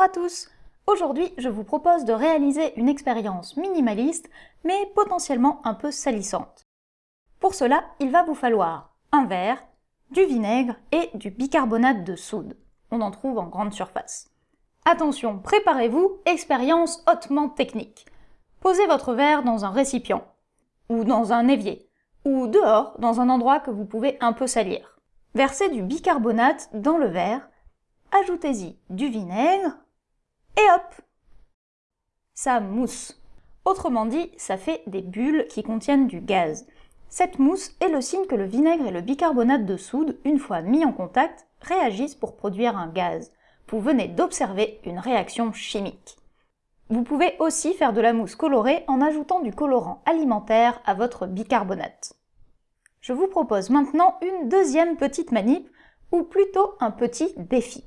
Bonjour à tous Aujourd'hui, je vous propose de réaliser une expérience minimaliste, mais potentiellement un peu salissante. Pour cela, il va vous falloir un verre, du vinaigre et du bicarbonate de soude. On en trouve en grande surface. Attention, préparez-vous, expérience hautement technique. Posez votre verre dans un récipient, ou dans un évier, ou dehors, dans un endroit que vous pouvez un peu salir. Versez du bicarbonate dans le verre ajoutez-y du vinaigre, et hop Ça mousse. Autrement dit, ça fait des bulles qui contiennent du gaz. Cette mousse est le signe que le vinaigre et le bicarbonate de soude, une fois mis en contact, réagissent pour produire un gaz. Vous venez d'observer une réaction chimique. Vous pouvez aussi faire de la mousse colorée en ajoutant du colorant alimentaire à votre bicarbonate. Je vous propose maintenant une deuxième petite manip, ou plutôt un petit défi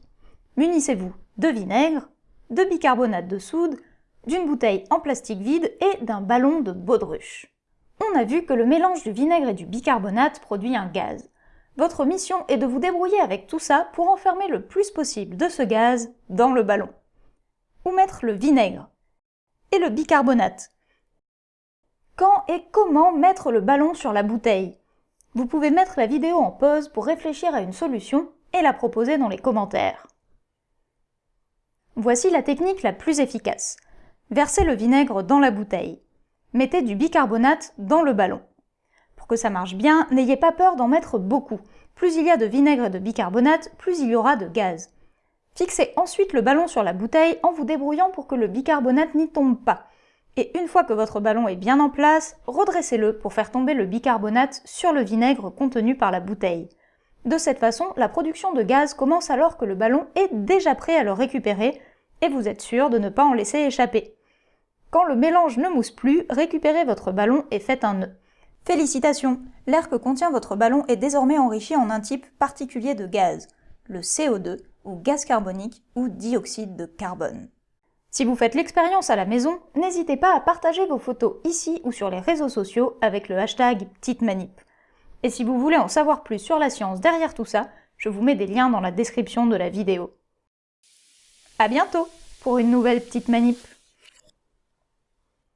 munissez-vous de vinaigre, de bicarbonate de soude, d'une bouteille en plastique vide et d'un ballon de baudruche. On a vu que le mélange du vinaigre et du bicarbonate produit un gaz. Votre mission est de vous débrouiller avec tout ça pour enfermer le plus possible de ce gaz dans le ballon. Où mettre le vinaigre et le bicarbonate? Quand et comment mettre le ballon sur la bouteille? Vous pouvez mettre la vidéo en pause pour réfléchir à une solution et la proposer dans les commentaires. Voici la technique la plus efficace. Versez le vinaigre dans la bouteille. Mettez du bicarbonate dans le ballon. Pour que ça marche bien, n'ayez pas peur d'en mettre beaucoup. Plus il y a de vinaigre et de bicarbonate, plus il y aura de gaz. Fixez ensuite le ballon sur la bouteille en vous débrouillant pour que le bicarbonate n'y tombe pas. Et une fois que votre ballon est bien en place, redressez-le pour faire tomber le bicarbonate sur le vinaigre contenu par la bouteille. De cette façon, la production de gaz commence alors que le ballon est déjà prêt à le récupérer et vous êtes sûr de ne pas en laisser échapper. Quand le mélange ne mousse plus, récupérez votre ballon et faites un nœud. Félicitations L'air que contient votre ballon est désormais enrichi en un type particulier de gaz, le CO2, ou gaz carbonique, ou dioxyde de carbone. Si vous faites l'expérience à la maison, n'hésitez pas à partager vos photos ici ou sur les réseaux sociaux avec le hashtag Petite Manip. Et si vous voulez en savoir plus sur la science derrière tout ça, je vous mets des liens dans la description de la vidéo. A bientôt pour une nouvelle petite manip